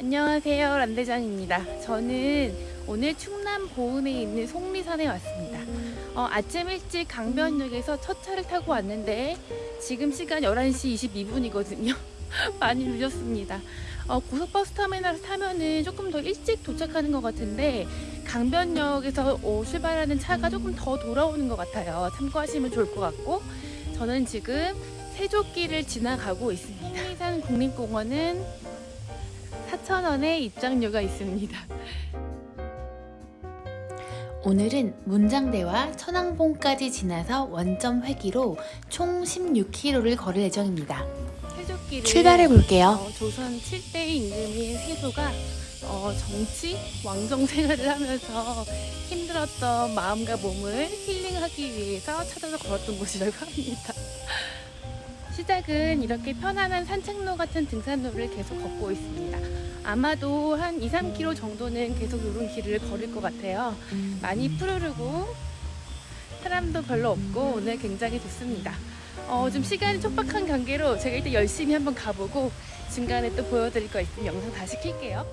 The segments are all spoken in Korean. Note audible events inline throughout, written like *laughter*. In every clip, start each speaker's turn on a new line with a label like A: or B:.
A: 안녕하세요 란대장입니다. 저는 오늘 충남 보은에 있는 속리산에 왔습니다. 어, 아침 일찍 강변역에서 첫 차를 타고 왔는데 지금 시간 11시 22분이거든요. *laughs* 많이 늦었습니다. 어, 고속버스 터미널을 타면은 조금 더 일찍 도착하는 것 같은데 강변역에서 어, 출발하는 차가 조금 더 돌아오는 것 같아요. 참고하시면 좋을 것 같고 저는 지금 세조길을 지나가고 있습니다. 속리산 국립공원은 4,000원의 입장료가 있습니다. 오늘은 문장대와 천왕봉까지 지나서 원점 회기로 총 16km를 걸을 예정입니다.
B: 출발해 볼게요.
A: 어, 조선 7대 임금인 세조가 어, 정치, 왕정 생활을 하면서 힘들었던 마음과 몸을 힐링하기 위해서 찾아서 걸었던 곳이라고 합니다. 시작은 이렇게 편안한 산책로 같은 등산로를 계속 걷고 있습니다. 아마도 한 2, 3km 정도는 계속 이런 길을 걸을 것 같아요. 많이 푸르르고 사람도 별로 없고 오늘 굉장히 좋습니다. 어, 좀 시간이 촉박한 관계로 제가 일단 열심히 한번 가보고 중간에 또 보여드릴 거 있으면 영상 다시 킬게요.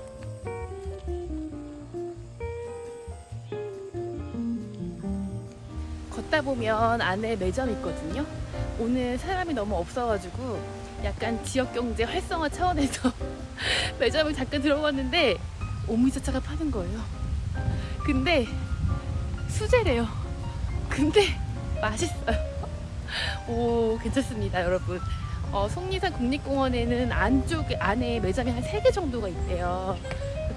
A: 걷다 보면 안에 매점 있거든요. 오늘 사람이 너무 없어가지고 약간 지역경제 활성화 차원에서 매점을 잠깐 들어봤는데 오미자차가 파는 거예요. 근데 수제래요. 근데 맛있어요. *laughs* 오 괜찮습니다 여러분. 어, 속리산 국립공원에는 안쪽에 안에 매점이 한 3개 정도가 있대요.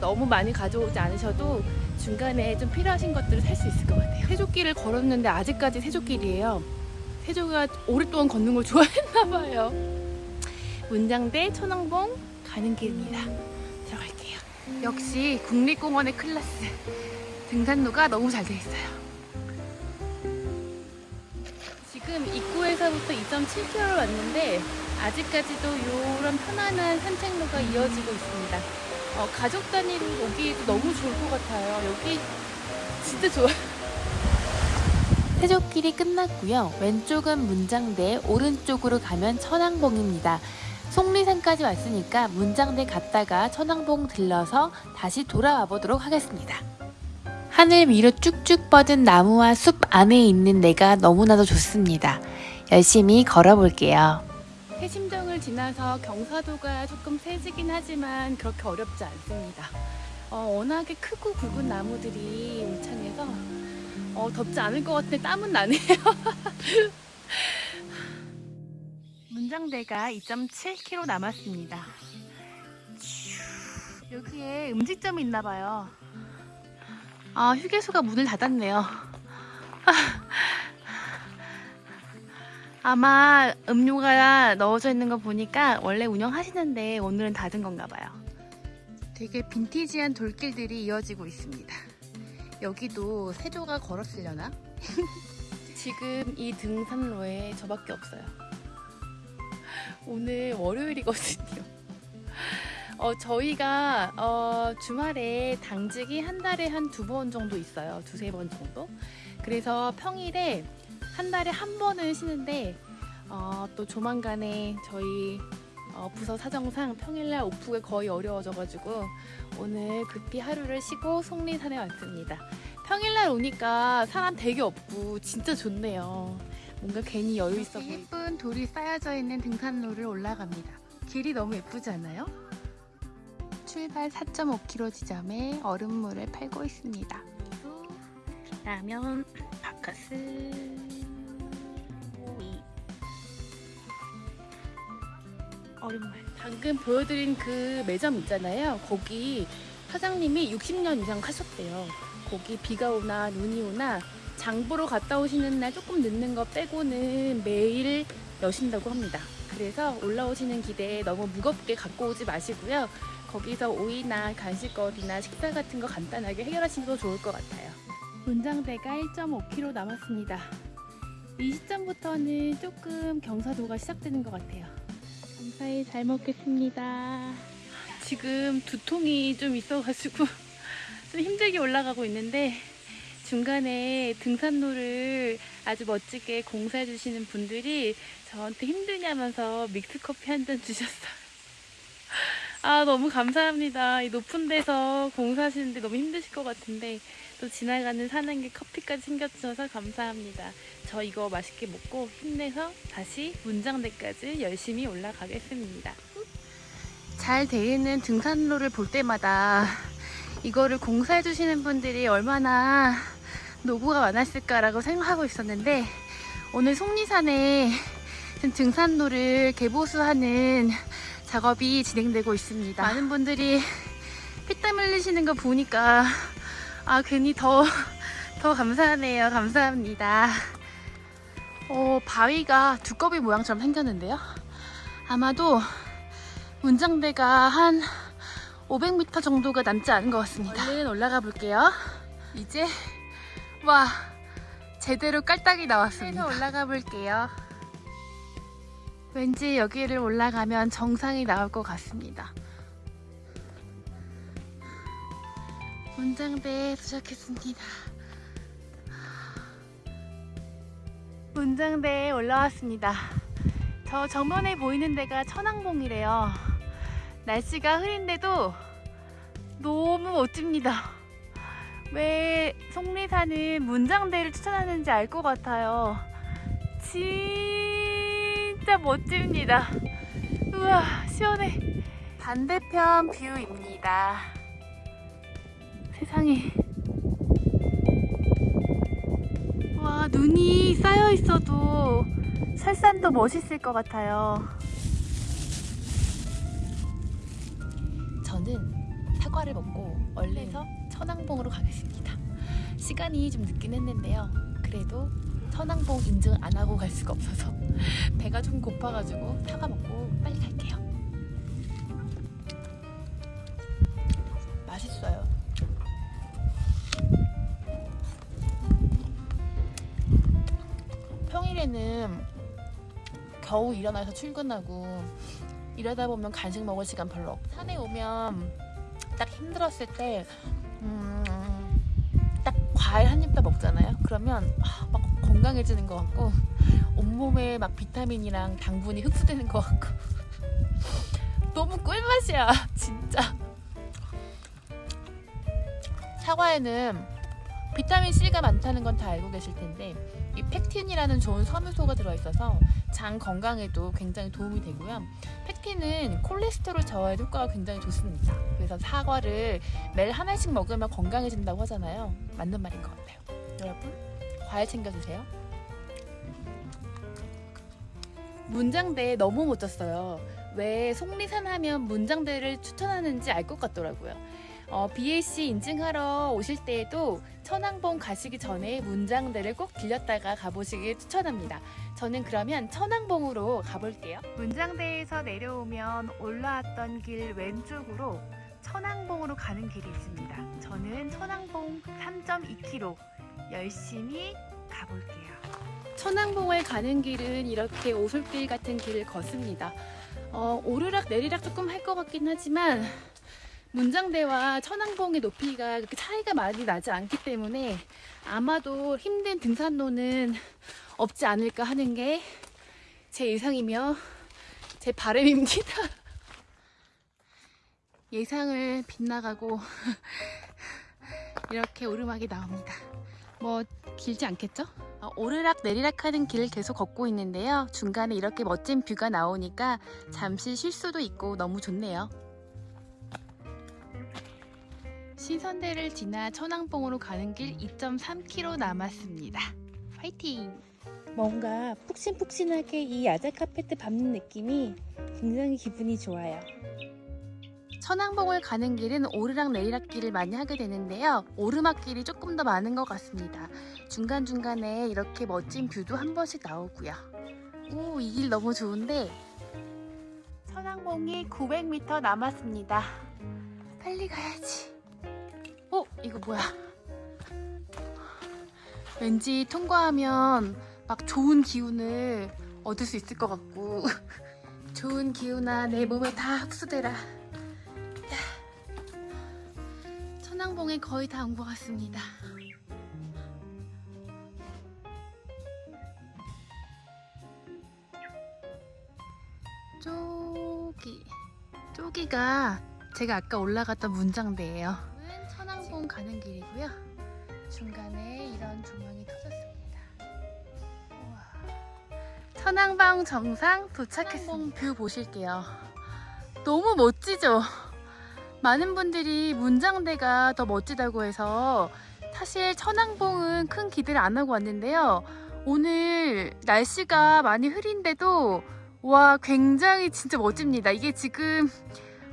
A: 너무 많이 가져오지 않으셔도 중간에 좀 필요하신 것들을 살 수 있을 것 같아요. 세조길을 걸었는데 아직까지 세조길이에요. 세조가 오랫동안 걷는 걸 좋아했나 봐요. 문장대 천왕봉 가는 길입니다. 들어갈게요. 역시 국립공원의 클라스. 등산로가 너무 잘 돼 있어요. 지금 입구에서부터 2.7km를 왔는데 아직까지도 이런 편안한 산책로가 이어지고 있습니다. 어, 가족 단위로 오기에도 너무 좋을 것 같아요. 여기 진짜 좋아요.
B: 세조길이 끝났고요. 왼쪽은 문장대, 오른쪽으로 가면 천왕봉입니다. 속리산까지 왔으니까 문장대 갔다가 천왕봉 들러서 다시 돌아와 보도록 하겠습니다. 하늘 위로 쭉쭉 뻗은 나무와 숲 안에 있는 내가 너무나도 좋습니다. 열심히 걸어볼게요.
A: 해심정을 지나서 경사도가 조금 세지긴 하지만 그렇게 어렵지 않습니다. 어, 워낙에 크고 굵은 나무들이 울창해서 어, 덥지 않을 것 같은데 땀은 나네요. *laughs* 문장대가 2.7km 남았습니다. 여기에 음식점이 있나 봐요. 아, 휴게소가 문을 닫았네요. *laughs* 아마 음료가 넣어져 있는 거 보니까 원래 운영하시는데 오늘은 닫은 건가 봐요. 되게 빈티지한 돌길들이 이어지고 있습니다. 여기도 세조가 걸었으려나? *laughs* 지금 이 등산로에 저밖에 없어요. 오늘 월요일이거든요. *laughs* 어, 저희가 어, 주말에 당직이 한 달에 한 두 번 정도 있어요. 두세 번 정도. 그래서 평일에 한 달에 한 번은 쉬는데 어, 또 조만간에 저희 어, 부서 사정상 평일날 오프가 거의 어려워져가지고 오늘 급히 하루를 쉬고 속리산에 왔습니다. 평일날 오니까 사람 되게 없고 진짜 좋네요. 뭔가 괜히 여유 있어 보이고 예쁜 돌이 쌓여져 있는 등산로를 올라갑니다. 길이 너무 예쁘지 않아요? 출발 4.5km 지점에 얼음물을 팔고 있습니다. 라면, 바카스, 오이, 얼음물. 방금 보여드린 그 매점 있잖아요. 거기 사장님이 60년 이상 하셨대요. 거기 비가 오나 눈이 오나 장보러 갔다 오시는 날 조금 늦는 거 빼고는 매일 여신다고 합니다. 그래서 올라오시는 길에 너무 무겁게 갖고 오지 마시고요. 거기서 오이나 간식거리나 식사 같은 거 간단하게 해결하시면 좋을 것 같아요. 문장대가 1.5km 남았습니다. 이 시점부터는 조금 경사도가 시작되는 것 같아요. 감사히 잘 먹겠습니다. 지금 두통이 좀 있어가지고 *laughs* 좀 힘들게 올라가고 있는데 중간에 등산로를 아주 멋지게 공사해 주시는 분들이 저한테 힘드냐면서 믹스커피 한 잔 주셨어요. 아, 너무 감사합니다. 이 높은 데서 공사하시는데 너무 힘드실 것 같은데, 또 지나가는 사는게 커피까지 챙겨주셔서 감사합니다. 저 이거 맛있게 먹고 힘내서 다시 문장대까지 열심히 올라가겠습니다. 잘돼 있는 등산로를 볼 때마다 이거를 공사해 주시는 분들이 얼마나 노고가 많았을까라고 생각하고 있었는데 오늘 속리산에 등산로를 개보수하는 작업이 진행되고 있습니다. 많은 분들이 피땀 흘리시는 거 보니까 아 괜히 더, 더 감사하네요. 감사합니다. 어, 바위가 두꺼비 모양처럼 생겼는데요. 아마도 문장대가 한 500m 정도가 남지 않은 것 같습니다. 얼른 올라가 볼게요. 이제 와 제대로 깔딱이 나왔습니다. 올라가 볼게요. 왠지 여기를 올라가면 정상이 나올 것 같습니다. 문장대에 도착했습니다. 문장대에 올라왔습니다. 저 정면에 보이는 데가 천왕봉이래요. 날씨가 흐린데도 너무 멋집니다. 왜 속리 산은 문장대를 추천하는지 알 것 같아요. 진짜 멋집니다. 우와, 시원해. 반대편 view입니다. 세상에. 와, 눈이 쌓여 있어도 설산도 멋있을 것 같아요. 저는 사과를 먹고 얼른서 천왕봉으로 가겠습니다. 시간이 좀 늦긴 했는데요. 그래도 천왕봉 인증 안 하고 갈 수가 없어서 *laughs* 배가 좀 고파가지고 사과 먹고 빨리 갈게요. 맛있어요. 평일에는 겨우 일어나서 출근하고 이러다 보면 간식 먹을 시간 별로 없고 산에 오면 딱 힘들었을 때 음, 딱 과일 한 입 다 먹잖아요. 그러면 아, 막 건강해지는 것 같고 온몸에 막 비타민이랑 당분이 흡수되는 것 같고 *laughs* 너무 꿀맛이야 진짜. 사과에는 비타민 C가 많다는 건 다 알고 계실 텐데 이 팩틴이라는 좋은 섬유소가 들어있어서 장 건강에도 굉장히 도움이 되고요. 팩틴은 콜레스테롤 저하에 효과가 굉장히 좋습니다. 그래서 사과를 매일 하나씩 먹으면 건강해진다고 하잖아요. 맞는 말인 것 같아요. 여러분, 과일 챙겨주세요. 문장대 너무 멋졌어요. 왜 속리산 하면 문장대를 추천하는지 알 것 같더라고요. 어, BAC 인증하러 오실 때에도 천왕봉 가시기 전에 문장대를 꼭 들렸다가 가보시길 추천합니다. 저는 그러면 천왕봉으로 가볼게요. 문장대에서 내려오면 올라왔던 길 왼쪽으로 천왕봉으로 가는 길이 있습니다. 저는 천왕봉 3.2km 열심히 가볼게요. 천왕봉을 가는 길은 이렇게 오솔길 같은 길을 걷습니다. 어, 오르락 내리락 조금 할 것 같긴 하지만 문장대와 천왕봉의 높이가 그렇게 차이가 많이 나지 않기 때문에 아마도 힘든 등산로는 없지 않을까 하는 게 제 예상이며 제 바람입니다. *laughs* 예상을 빗나가고 *laughs* 이렇게 오르막이 나옵니다. 뭐 길지 않겠죠? 어, 오르락 내리락 하는 길을 계속 걷고 있는데요. 중간에 이렇게 멋진 뷰가 나오니까 잠시 쉴 수도 있고 너무 좋네요. 신선대를 지나 천왕봉으로 가는 길 2.3km 남았습니다. 화이팅! 뭔가 푹신푹신하게 이 야자 카페트 밟는 느낌이 굉장히 기분이 좋아요. 천왕봉을 가는 길은 오르락 내리락 길을 많이 하게 되는데요. 오르막길이 조금 더 많은 것 같습니다. 중간중간에 이렇게 멋진 view도 한 번씩 나오고요. 오, 이 길 너무 좋은데 천왕봉이 900m 남았습니다. 빨리 가야지. 어? 이거 뭐야? 왠지 통과하면 막 좋은 기운을 얻을 수 있을 것 같고 *laughs* 좋은 기운아 내 몸에 다 흡수되라 천왕봉에 거의 다 온 것 같습니다 저기 저기가 제가 아까 올라갔던 문장대예요. 천왕봉 가는 길이고요. 중간에 이런 조망이 터졌습니다. 우와. 천왕봉 정상 도착했습니다. view 보실게요. 너무 멋지죠? 많은 분들이 문장대가 더 멋지다고 해서 사실 천왕봉은 큰 기대를 안 하고 왔는데요. 오늘 날씨가 많이 흐린데도 와 굉장히 진짜 멋집니다. 이게 지금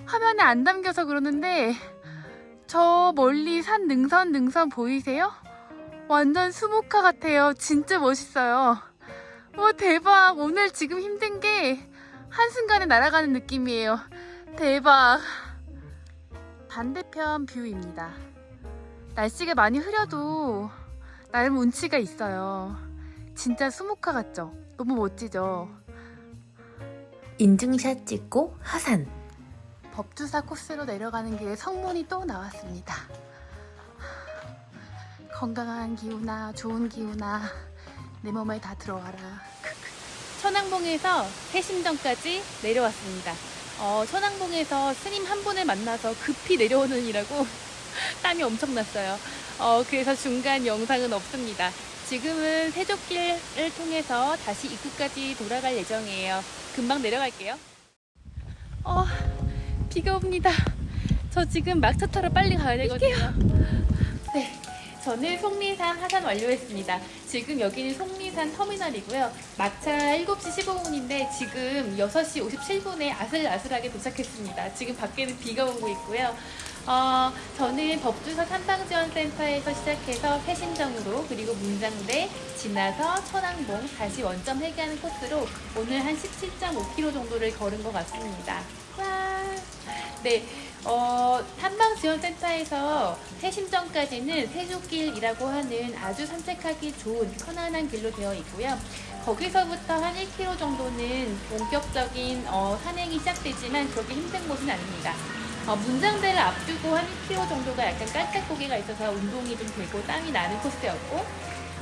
A: 화면에 안 담겨서 그러는데 저 멀리 산 능선 능선 보이세요? 완전 수묵화 같아요. 진짜 멋있어요. 와 대박. 오늘 지금 힘든 게 한순간에 날아가는 느낌이에요. 대박. 반대편 view입니다. 날씨가 많이 흐려도 나름 운치가 있어요. 진짜 수목화 같죠? 너무 멋지죠?
B: 인증샷 찍고 하산.
A: 법주사 코스로 내려가는 길에 성문이 또 나왔습니다. 건강한 기후나 좋은 기후나 내 몸에 다 들어와라. 천왕봉에서 해심정까지 내려왔습니다. 어, 천왕봉에서 스님 한 분을 만나서 급히 내려오는 이라고 *laughs* 땀이 엄청 났어요. 어, 그래서 중간 영상은 없습니다. 지금은 세족길을 통해서 다시 입구까지 돌아갈 예정이에요. 금방 내려갈게요. 어, 비가 옵니다. 저 지금 막차 타러 빨리 가야 되거든요. 네. 저는 속리산 하산 완료했습니다. 지금 여기는 속리산 터미널이고요. 막차 7시 15분인데 지금 6시 57분에 아슬아슬하게 도착했습니다. 지금 밖에는 비가 오고 있고요. 어, 저는 법주사 탐방지원센터에서 시작해서 세신정으로 그리고 문장대 지나서 천왕봉 다시 원점 회귀하는 코스로 오늘 한 17.5km 정도를 걸은 것 같습니다. 와. 네, 어, 탐방지원센터에서 세심정까지는 세조길이라고 하는 아주 산책하기 좋은 편안한 길로 되어 있고요. 거기서부터 한 1km 정도는 본격적인 어, 산행이 시작되지만 그렇게 힘든 곳은 아닙니다. 어, 문장대를 앞두고 한 1km 정도가 약간 깔깔고개가 있어서 운동이 좀 되고 땀이 나는 코스였고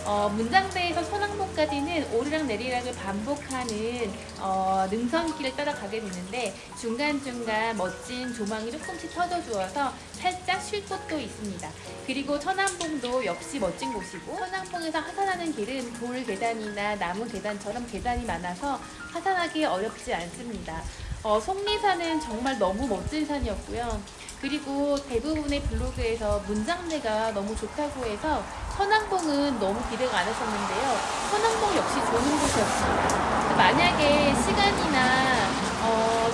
A: 어, 문장대에서 소낭봉까지는 오르락 내리락을 반복하는 어, 능선길을 따라가게 되는데 중간중간 멋진 조망이 조금씩 터져주어서 살짝 쉴 곳도 있습니다. 그리고 천안봉도 역시 멋진 곳이고 천안봉에서 하산하는 길은 돌 계단이나 나무 계단처럼 계단이 많아서 하산하기 어렵지 않습니다. 어, 속리산은 정말 너무 멋진 산이었고요. 그리고 대부분의 블로그에서 문장대가 너무 좋다고 해서 천왕봉은 너무 기대가 안 했었는데요. 천왕봉 역시 좋은 곳이었습니다. 만약에 시간이나 어,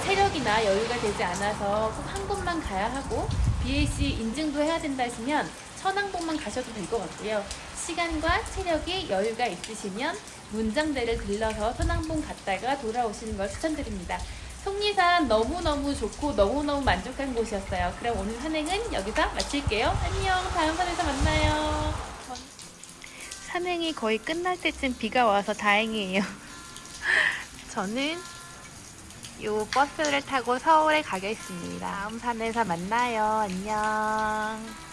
A: 체력이나 여유가 되지 않아서 꼭 한 곳만 가야 하고 BAC 인증도 해야 된다 하시면 천왕봉만 가셔도 될 것 같고요. 시간과 체력이 여유가 있으시면 문장대를 들러서 천왕봉 갔다가 돌아오시는 걸 추천드립니다. 속리산 너무너무 좋고 너무너무 만족한 곳이었어요. 그럼 오늘 산행은 여기서 마칠게요. 안녕. 다음 산에서 만나요. 산행이 거의 끝날 때쯤 비가 와서 다행이에요. *laughs* 저는 요 버스를 타고 서울에 가겠습니다. 다음 산에서 만나요. 안녕.